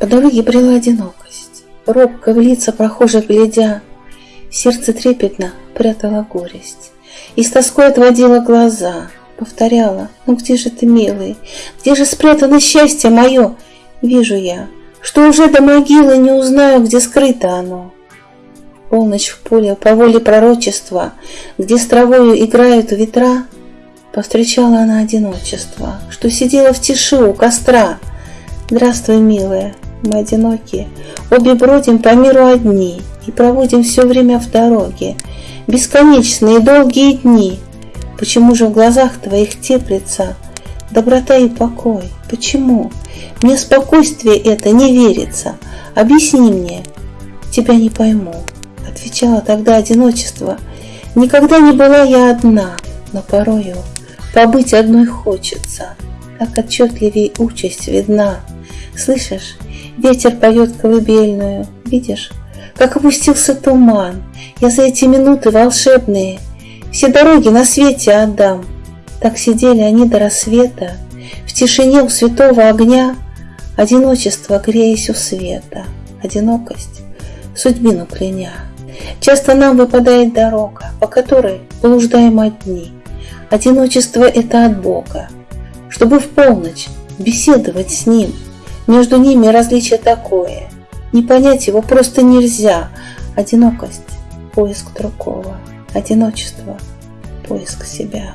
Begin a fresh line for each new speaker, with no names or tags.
По дороге брела одинокость, робко в лица прохожих глядя, Сердце трепетно прятало горесть, И с тоской отводила глаза, Повторяла, ну где же ты, милый, Где же спрятано счастье мое? Вижу я, что уже до могилы Не узнаю, где скрыто оно. Полночь в поле по воле пророчества, Где с травою играют ветра, Повстречала она одиночество, Что сидела в тиши у костра. Здравствуй, милая, мы одиноки, Обе бродим по миру одни И проводим все время в дороге, Бесконечные долгие дни. Почему же в глазах твоих теплится Доброта и покой? Почему? Мне спокойствие это не верится. Объясни мне, тебя не пойму. Отвечала тогда одиночество. Никогда не была я одна, но порою побыть одной хочется. Так отчетливей участь видна. Слышишь, ветер поет колыбельную, видишь, как опустился туман. Я за эти минуты волшебные все дороги на свете отдам. Так сидели они до рассвета, в тишине у святого огня, Одиночество, греясь у света, одинокость, судьбину кляня. Часто нам выпадает дорога, по которой блуждаем одни. Одиночество — это от Бога, чтобы в полночь беседовать с Ним — между ними различие такое. Не понять его просто нельзя. Одинокость – поиск другого. Одиночество – поиск себя.